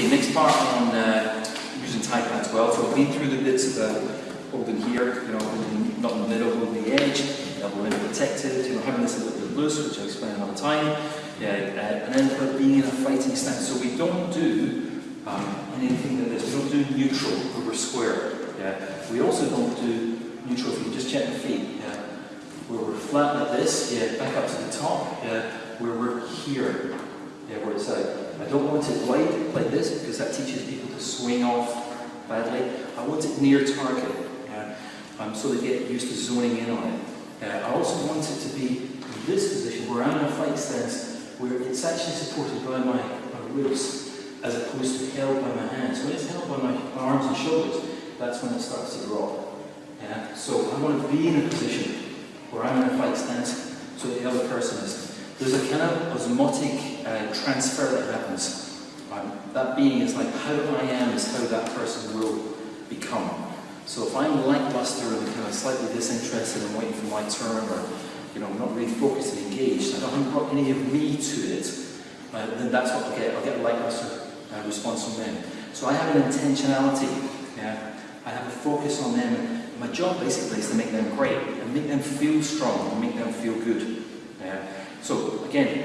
Okay, next part on uh, using pads. Well, so I've been through the bits of uh, holding here, you know, holding, not in the middle, holding the edge, elbow in protected, you know, having this a little bit loose, which I'll explain another time. Yeah, uh, and then about being in a fighting stance. So we don't do um, anything like this. We don't do neutral where we're square. Yeah. We also don't do neutral if you just check the feet. Yeah. Where we're flat like this, yeah, back up to the top, yeah, where we're here, yeah, where it's out. I don't want it wide like this because that teaches people to swing off badly. I want it near target, yeah, um, so they get used to zoning in on it. Uh, I also want it to be in this position where I'm in a fight stance where it's actually supported by my, my ribs as opposed to held by my hands. When it's held by my arms and shoulders, that's when it starts to drop. Yeah? So I want to be in a position where I'm in a fight stance so the other person is. There's a kind of osmotic uh, transfer that happens. That being is like how I am is how that person will become. So if I'm lackluster and kind of slightly disinterested and waiting for my turn or you know, not really focused and engaged, I don't haven't got any of me to it, uh, then that's what I'll get. I'll get a lackluster uh, response from them. So I have an intentionality. Yeah? I have a focus on them. My job basically is to make them great and make them feel strong and make them feel good. Yeah? So again,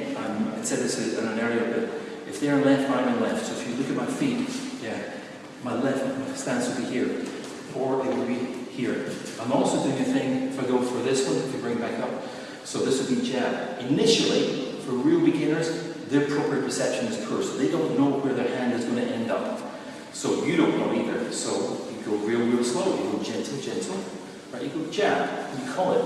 said this in an area, but if they're left, I'm in left. So if you look at my feet, yeah, my left stance will be here, or it will be here. I'm also doing a thing, if I go for this one, if you bring back up, so this would be jab. Initially, for real beginners, their proprioception is poor, so they don't know where their hand is going to end up. So you don't know either. So you go real, real slow, you go gentle, gentle, right? You go jab, you call it,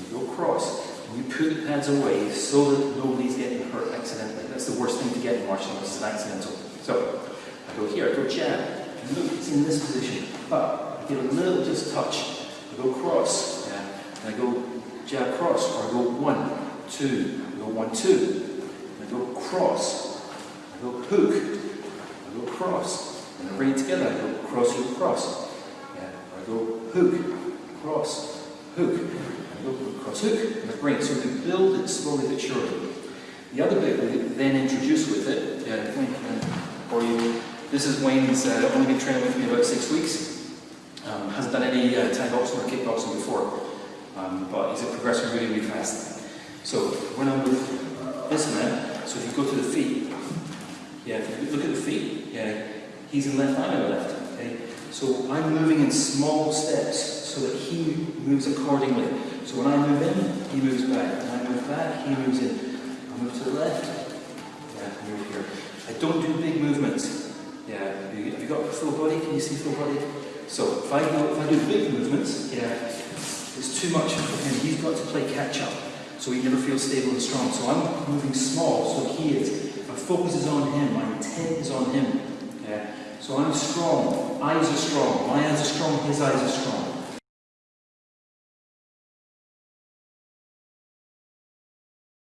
you go cross, and you put the pads away so that nobody's getting hurt accidentally. That's the worst thing to get in martial arts, is an accidental. So I go here, I go jab, and look, it's in this position, but I get a little just touch. I go cross, yeah, and I go jab cross, or I go one, two, I go one, two, I go cross, I go hook, I go cross, and I bring it together, I go cross, hook, cross, yeah, I go hook, cross, hook, I go cross, hook, and I bring it, so we build it slowly but surely. The other bit we then introduce with it, for you, this is Wayne's uh, only been training with me about six weeks, um, hasn't done any uh, Thai boxing or kickboxing before, um, but he's a progressing really, really fast. So when I move this man, so if you go to the feet, yeah, if you look at the feet, yeah, he's in left, I'm in left. Okay? So I'm moving in small steps so that he moves accordingly. So when I move in, he moves back. When I move back, he moves in. I move to the left, yeah, I move here. I don't do big movements. Yeah, have you, have you got full body? Can you see full body? So if I, go, if I do big movements, yeah, it's too much for him. He's got to play catch up, so he never feels stable and strong. So I'm moving small, so he is. My focus is on him. My intent is on him. Yeah. So I'm strong. Eyes are strong. My eyes are strong. His eyes are strong.